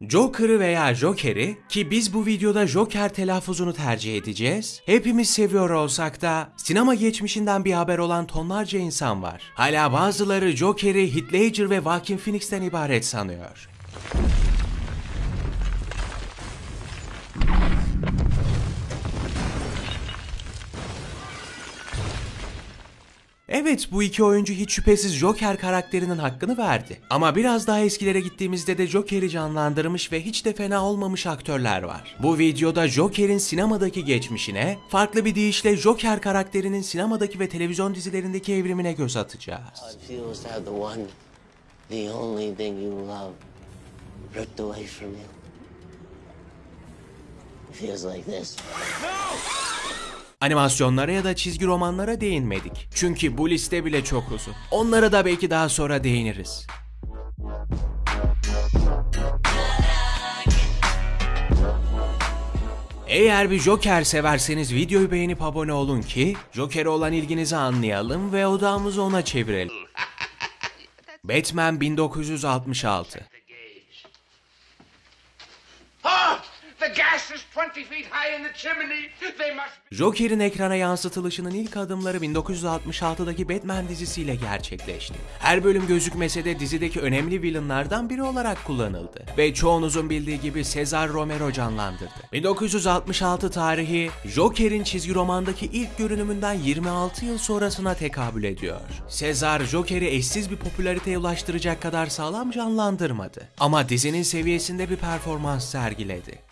Joker'ı veya Joker'i ki biz bu videoda Joker telaffuzunu tercih edeceğiz. Hepimiz seviyor olsak da sinema geçmişinden bir haber olan tonlarca insan var. Hala bazıları Joker'i Heath Ledger ve Joaquin Phoenix'ten ibaret sanıyor. Evet bu iki oyuncu hiç şüphesiz Joker karakterinin hakkını verdi. Ama biraz daha eskilere gittiğimizde de Joker'i canlandırmış ve hiç de fena olmamış aktörler var. Bu videoda Joker'in sinemadaki geçmişine, farklı bir deyişle Joker karakterinin sinemadaki ve televizyon dizilerindeki evrimine göz atacağız. Feels like this. Animasyonlara ya da çizgi romanlara değinmedik. Çünkü bu liste bile çok uzun. Onlara da belki daha sonra değiniriz. Eğer bir Joker severseniz videoyu beğenip abone olun ki Joker'e olan ilginizi anlayalım ve odağımızı ona çevirelim. Batman 1966 Ah! The gas is 20 feet high in the chimney. They must be. Joker'in ekrana yansıtılışının ilk adımları 1966'daki Batman dizisiyle gerçekleşti. Her bölüm gözükmese de dizideki önemli villainlardan biri olarak kullanıldı. Ve çoğunuzun bildiği gibi Cesar Romero canlandırdı. 1966 tarihi Joker'in çizgi romandaki ilk görünümünden 26 yıl sonrasına tekabül ediyor. Cesar Joker'i eşsiz bir popülariteye ulaştıracak kadar sağlam canlandırmadı. Ama dizinin seviyesinde bir performans sergiledi.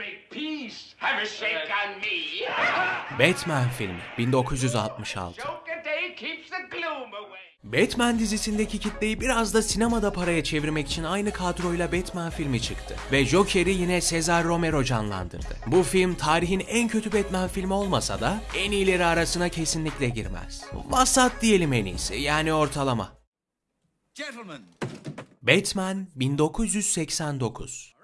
Batman filmi 1966 Joker Day keeps the gloom away. Batman dizisindeki kitleyi biraz da sinemada paraya çevirmek için aynı kadroyla Batman filmi çıktı. Ve Joker'i yine Cesar Romero canlandırdı. Bu film tarihin en kötü Batman filmi olmasa da en iyileri arasına kesinlikle girmez. Vasat diyelim en iyisi yani ortalama. Gentlemen, Batman 1989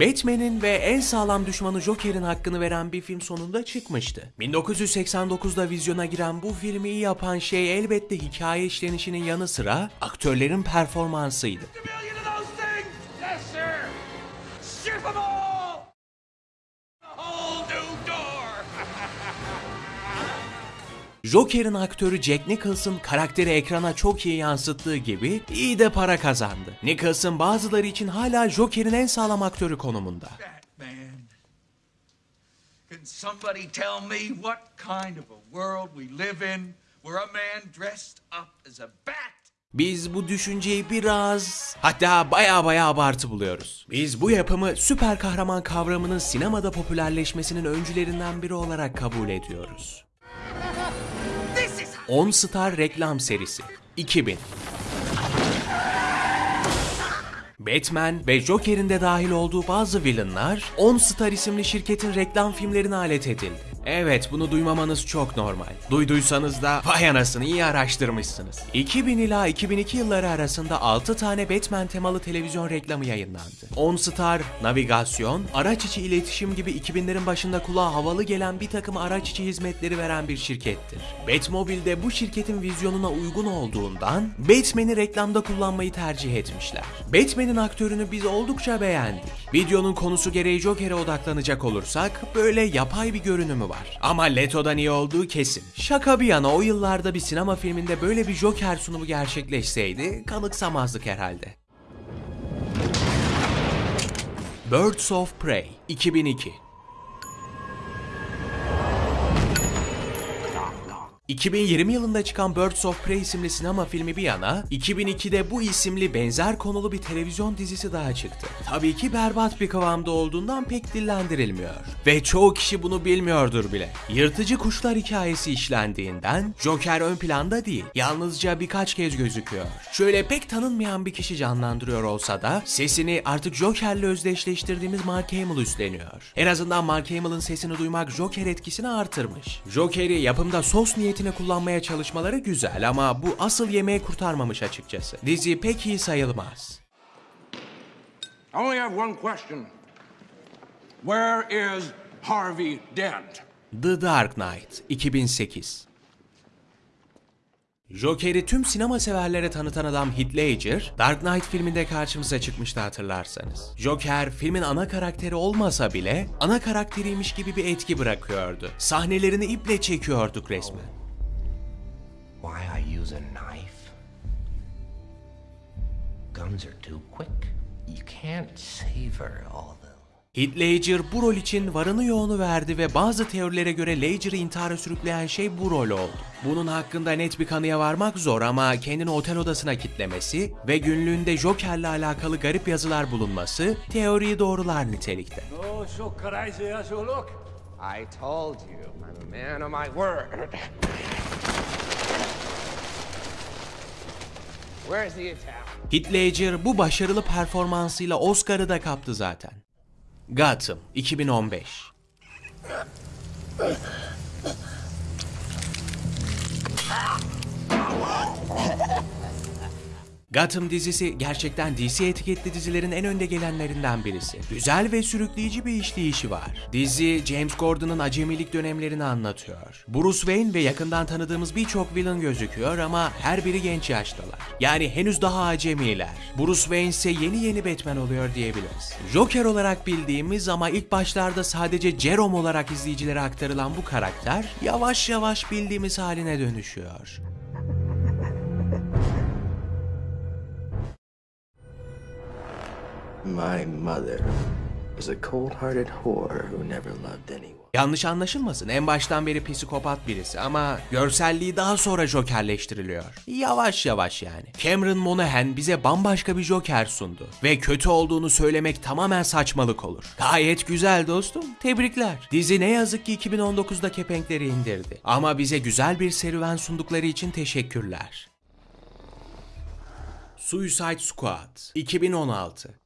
Batman'in ve en sağlam düşmanı Joker'in hakkını veren bir film sonunda çıkmıştı. 1989'da vizyona giren bu filmi yapan şey elbette hikaye işlenişinin yanı sıra aktörlerin performansıydı. Joker'in aktörü Jack Nicholson karakteri ekrana çok iyi yansıttığı gibi iyi de para kazandı. Nicholson bazıları için hala Joker'in en sağlam aktörü konumunda. Can somebody tell me what kind of a world we live in where a man dressed up as a bat Biz bu düşünceyi biraz hatta baya baya abartı buluyoruz. Biz bu yapımı süper kahraman kavramının sinemada popülerleşmesinin öncülerinden biri olarak kabul ediyoruz. 10 Star reklam serisi 2000 Batman ve Joker'in de dahil olduğu bazı villainlar 10 Star isimli şirketin reklam filmlerine alet edildi. Evet bunu duymamanız çok normal. Duyduysanız da vay anasını iyi araştırmışsınız. 2000 ila 2002 yılları arasında 6 tane Batman temalı televizyon reklamı yayınlandı. 10 Star, navigasyon, araç içi iletişim gibi 2000'lerin başında kulağa havalı gelen bir takım araç içi hizmetleri veren bir şirkettir. Batmobile de bu şirketin vizyonuna uygun olduğundan Batman'i reklamda kullanmayı tercih etmişler. Batman'in aktörünü biz oldukça beğendik. Videonun konusu gereği Joker'e odaklanacak olursak böyle yapay bir görünümü var. Ama Leto'dan iyi olduğu kesin. Şaka bir yana o yıllarda bir sinema filminde böyle bir Joker sunumu gerçekleşseydi kanıksamazdık herhalde. Birds of Prey 2002 2020 yılında çıkan Birds of Prey isimli sinema filmi bir yana, 2002'de bu isimli benzer konulu bir televizyon dizisi daha çıktı. Tabii ki berbat bir kıvamda olduğundan pek dillendirilmiyor. Ve çoğu kişi bunu bilmiyordur bile. Yırtıcı kuşlar hikayesi işlendiğinden Joker ön planda değil, yalnızca birkaç kez gözüküyor. Şöyle pek tanınmayan bir kişi canlandırıyor olsa da sesini artık Joker'le özdeşleştirdiğimiz Mark Hamill üstleniyor. En azından Mark Hamill'ın sesini duymak Joker etkisini artırmış. Joker'i yapımda sos niyetine kullanmaya çalışmaları güzel ama bu asıl yemeği kurtarmamış açıkçası. Dizi pek iyi sayılmaz. I only have one question. Where is Harvey Dent? The Dark Knight 2008 Joker'i tüm sinema severlere tanıtan adam Heath Ledger, Dark Knight filminde karşımıza çıkmıştı hatırlarsanız. Joker, filmin ana karakteri olmasa bile ana karakteriymiş gibi bir etki bırakıyordu. Sahnelerini iple çekiyorduk resmen. Why I use a knife? Guns are too quick. You can't savor all the Heath Ledger bu rol için varını yoğunu verdi ve bazı teorilere göre Ledger'ı intihara sürükleyen şey bu rol oldu. Bunun hakkında net bir kanıya varmak zor ama kendini otel odasına kitlemesi ve günlüğünde Joker'le alakalı garip yazılar bulunması teoriyi doğrular nitelikte. Oh, so crazy as you look. I told you, I'm a man of my word. Heath Ledger bu başarılı performansıyla Oscar'ı da kaptı zaten. Gotham 2015 Gotham dizisi gerçekten DC etiketli dizilerin en önde gelenlerinden birisi. Güzel ve sürükleyici bir işleyişi var. Dizi James Gordon'ın acemilik dönemlerini anlatıyor. Bruce Wayne ve yakından tanıdığımız birçok villain gözüküyor ama her biri genç yaştalar. Yani henüz daha acemiler. Bruce Wayne ise yeni yeni Batman oluyor diyebiliriz. Joker olarak bildiğimiz ama ilk başlarda sadece Jerome olarak izleyicilere aktarılan bu karakter yavaş yavaş bildiğimiz haline dönüşüyor. My mother was a cold hearted whore who never loved anyone. Yanlış anlaşılmasın en baştan beri psikopat birisi ama görselliği daha sonra jokerleştiriliyor. Yavaş yavaş yani. Cameron Monaghan bize bambaşka bir joker sundu. Ve kötü olduğunu söylemek tamamen saçmalık olur. Gayet güzel dostum. Tebrikler. Dizi ne yazık ki 2019'da kepenkleri indirdi. Ama bize güzel bir serüven sundukları için teşekkürler. Suicide Squad 2016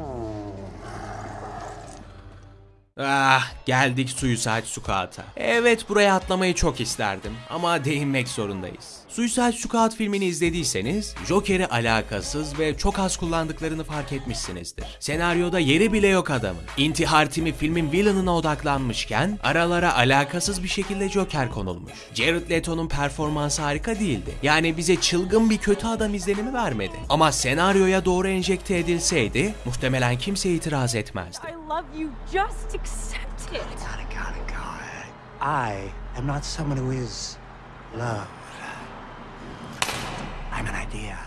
Ah geldik Suicide Squad'a. Evet buraya atlamayı çok isterdim ama değinmek zorundayız. Suicide Squad filmini izlediyseniz Joker'i alakasız ve çok az kullandıklarını fark etmişsinizdir. Senaryoda yeri bile yok adamın. İntihar timi filmin villain'ına odaklanmışken aralara alakasız bir şekilde Joker konulmuş. Jared Leto'nun performansı harika değildi. Yani bize çılgın bir kötü adam izlenimi vermedi. Ama senaryoya doğru enjekte edilseydi muhtemelen kimse itiraz etmezdi. I love you. Just accept it. Got it, got it, got it. I am not someone who is loved. I'm an idea.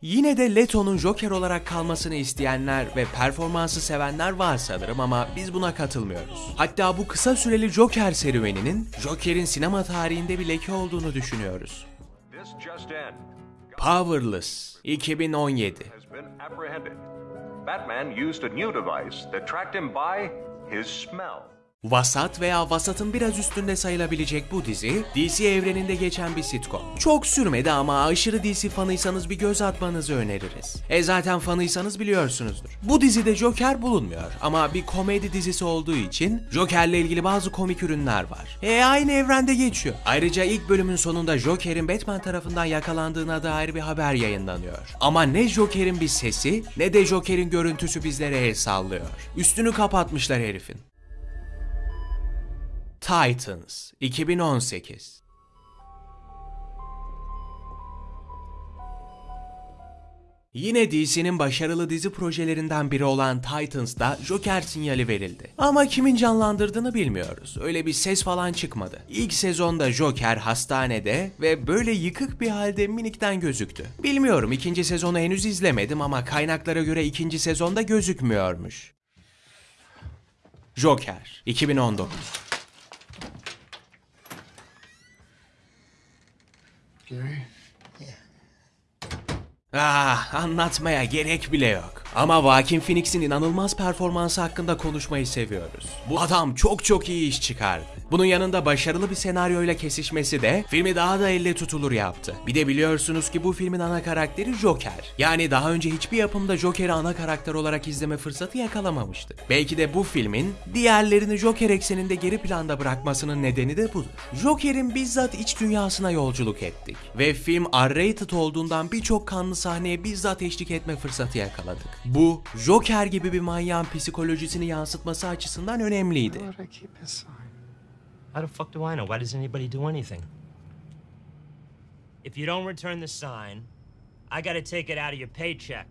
Yine de Leto'nun Joker olarak kalmasını isteyenler ve performansı sevenler var sanırım ama biz buna katılmıyoruz. Hatta bu kısa süreli Joker serüveninin Joker'in sinema tarihinde bir leke olduğunu düşünüyoruz. Powerless 2017 has been apprehended. Batman used a new device that tracked him by his smell. Vasat veya vasatın biraz üstünde sayılabilecek bu dizi, DC evreninde geçen bir sitcom. Çok sürmedi ama aşırı DC fanıysanız bir göz atmanızı öneririz. E zaten fanıysanız biliyorsunuzdur. Bu dizide Joker bulunmuyor ama bir komedi dizisi olduğu için Joker'le ilgili bazı komik ürünler var. E aynı evrende geçiyor. Ayrıca ilk bölümün sonunda Joker'in Batman tarafından yakalandığına dair bir haber yayınlanıyor. Ama ne Joker'in bir sesi ne de Joker'in görüntüsü bizlere el sallıyor. Üstünü kapatmışlar herifin. Titans 2018 Yine DC'nin başarılı dizi projelerinden biri olan Titans'da Joker sinyali verildi. Ama kimin canlandırdığını bilmiyoruz. Öyle bir ses falan çıkmadı. İlk sezonda Joker hastanede ve böyle yıkık bir halde minikten gözüktü. Bilmiyorum ikinci sezonu henüz izlemedim ama kaynaklara göre ikinci sezonda gözükmüyormuş. Joker 2019 Ah, anlatmaya gerek bile yok. Ama Joaquin Phoenix'in inanılmaz performansı hakkında konuşmayı seviyoruz. Bu adam çok çok iyi iş çıkardı. Bunun yanında başarılı bir senaryoyla kesişmesi de filmi daha da elle tutulur yaptı. Bir de biliyorsunuz ki bu filmin ana karakteri Joker. Yani daha önce hiçbir yapımda Joker'i ana karakter olarak izleme fırsatı yakalamamıştık. Belki de bu filmin diğerlerini Joker ekseninde geri planda bırakmasının nedeni de budur. Joker'in bizzat iç dünyasına yolculuk ettik. Ve film R-rated olduğundan birçok kanlı sahneye bizzat eşlik etme fırsatı yakaladık. Bu, Joker gibi bir manyağın psikolojisini yansıtması açısından önemliydi. Where would I keep his sign? How the fuck do I know? Why does anybody do anything? If you don't return the sign, I gotta take it out of your paycheck.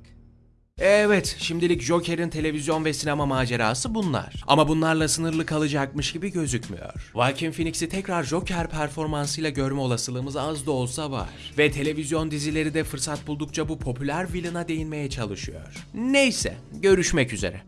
Evet, şimdilik Joker'in televizyon ve sinema macerası bunlar. Ama bunlarla sınırlı kalacakmış gibi gözükmüyor. Joaquin Phoenix'i tekrar Joker performansıyla görme olasılığımız az da olsa var. Ve televizyon dizileri de fırsat buldukça bu popüler villain'a değinmeye çalışıyor. Neyse, görüşmek üzere.